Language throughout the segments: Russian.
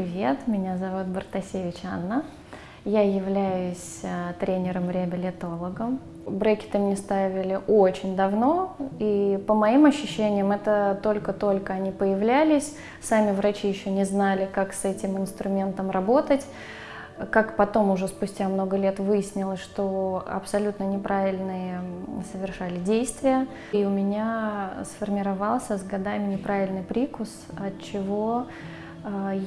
привет! Меня зовут Бартасевич Анна. Я являюсь э, тренером-реабилитологом. Брекеты мне ставили очень давно, и по моим ощущениям это только-только они появлялись. Сами врачи еще не знали, как с этим инструментом работать. Как потом уже спустя много лет выяснилось, что абсолютно неправильные совершали действия. И у меня сформировался с годами неправильный прикус, от чего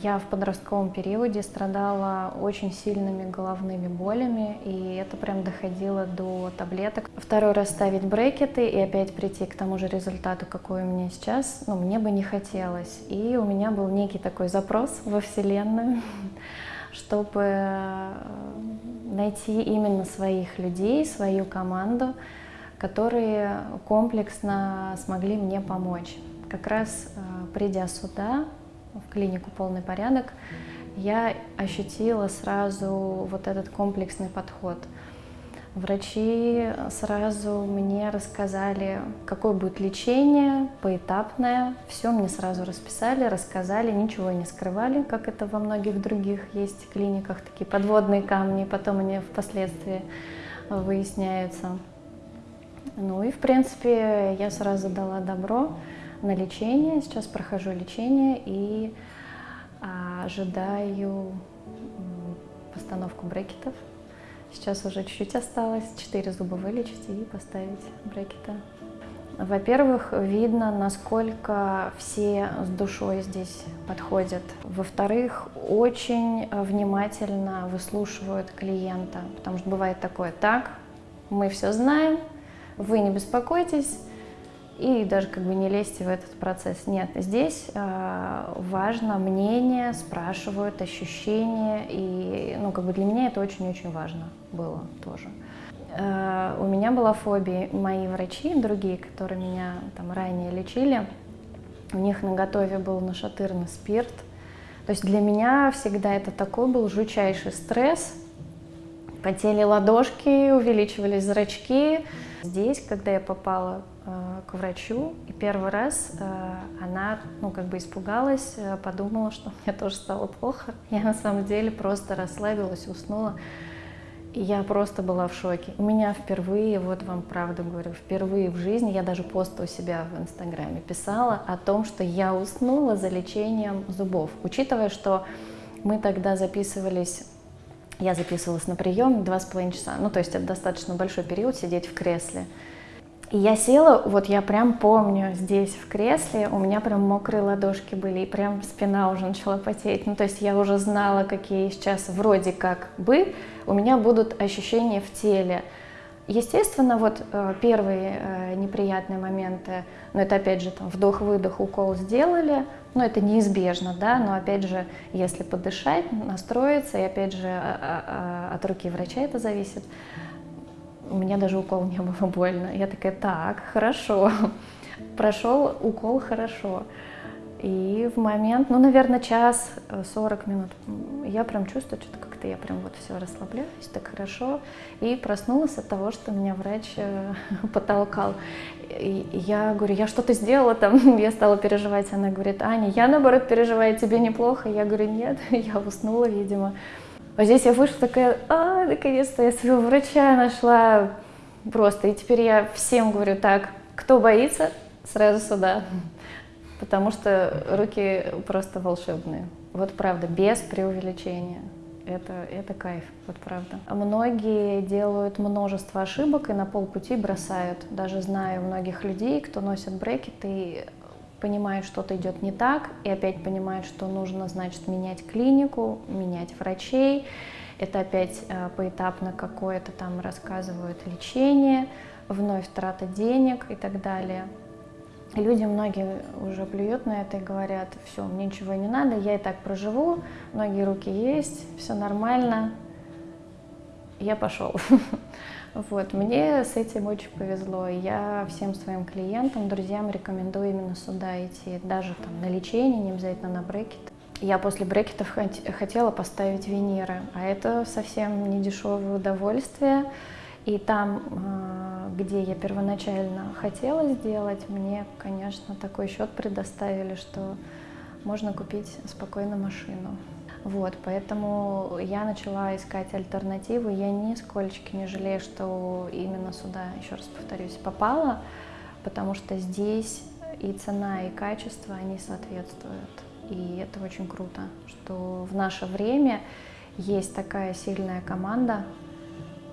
я в подростковом периоде страдала очень сильными головными болями, и это прям доходило до таблеток. Второй раз ставить брекеты и опять прийти к тому же результату, какой у меня сейчас, ну, мне бы не хотелось. И у меня был некий такой запрос во Вселенную, чтобы э, найти именно своих людей, свою команду, которые комплексно смогли мне помочь. Как раз э, придя сюда, в клинику «Полный порядок», я ощутила сразу вот этот комплексный подход. Врачи сразу мне рассказали, какое будет лечение, поэтапное. Все мне сразу расписали, рассказали, ничего не скрывали, как это во многих других есть клиниках, такие подводные камни, потом они впоследствии выясняются. Ну и, в принципе, я сразу дала добро на лечение. Сейчас прохожу лечение и а, ожидаю постановку брекетов. Сейчас уже чуть-чуть осталось, 4 зуба вылечить и поставить брекеты. Во-первых, видно, насколько все с душой здесь подходят. Во-вторых, очень внимательно выслушивают клиента, потому что бывает такое, так, мы все знаем, вы не беспокойтесь, и даже как бы не лезьте в этот процесс. Нет, здесь э, важно мнение, спрашивают ощущения, и ну, как бы для меня это очень-очень важно было тоже. Э, у меня была фобия, мои врачи, другие, которые меня там ранее лечили, у них на готове был нашатырный спирт. То есть для меня всегда это такой был жучайший стресс. Потели ладошки, увеличивались зрачки. Здесь, когда я попала к врачу, и первый раз э, она, ну, как бы испугалась, э, подумала, что мне тоже стало плохо. Я на самом деле просто расслабилась, уснула, и я просто была в шоке. У меня впервые, вот вам правду говорю, впервые в жизни, я даже пост у себя в Инстаграме писала о том, что я уснула за лечением зубов, учитывая, что мы тогда записывались я записывалась на прием два с половиной часа, ну то есть это достаточно большой период сидеть в кресле. И я села, вот я прям помню, здесь в кресле, у меня прям мокрые ладошки были, и прям спина уже начала потеть. Ну, то есть я уже знала, какие сейчас вроде как бы у меня будут ощущения в теле. Естественно, вот э, первые э, неприятные моменты, но это опять же там вдох-выдох, укол сделали, но это неизбежно, да, но опять же, если подышать, настроиться, и опять же а, а, а, от руки врача это зависит, у меня даже укол не было больно. Я такая, так, хорошо. Прошел укол хорошо. И в момент, ну, наверное, час, 40 э, минут, я прям чувствую, что-то как-то я прям вот все расслабляюсь, так хорошо. И проснулась от того, что меня врач э, потолкал. И я говорю, я что-то сделала там, я стала переживать. Она говорит, Аня, я наоборот переживаю, тебе неплохо. Я говорю, нет, я уснула, видимо. А здесь я вышла такая, а, наконец-то я своего врача нашла просто. И теперь я всем говорю, так, кто боится, сразу сюда. Потому что руки просто волшебные. Вот правда, без преувеличения. Это, это кайф, вот правда. Многие делают множество ошибок и на полпути бросают. Даже знаю многих людей, кто носит брекеты, и понимает, что-то идет не так, и опять понимает, что нужно, значит, менять клинику, менять врачей. Это опять э, поэтапно какое-то там рассказывают лечение, вновь трата денег и так далее. люди многие уже плюют на это и говорят, все, мне ничего не надо, я и так проживу, ноги, руки есть, все нормально, я пошел. Вот, мне с этим очень повезло. Я всем своим клиентам, друзьям рекомендую именно сюда идти, даже там на лечение, не обязательно на брекет. Я после брекетов хотела поставить виниры, а это совсем не дешевое удовольствие. И там, а, где я первоначально хотела сделать, мне, конечно, такой счет предоставили, что можно купить спокойно машину. Вот, поэтому я начала искать альтернативу. Я нисколько не жалею, что именно сюда, еще раз повторюсь, попала, потому что здесь и цена, и качество, они соответствуют. И это очень круто, что в наше время есть такая сильная команда,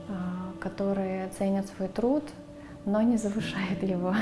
а, которая ценит свой труд, но не завышает его.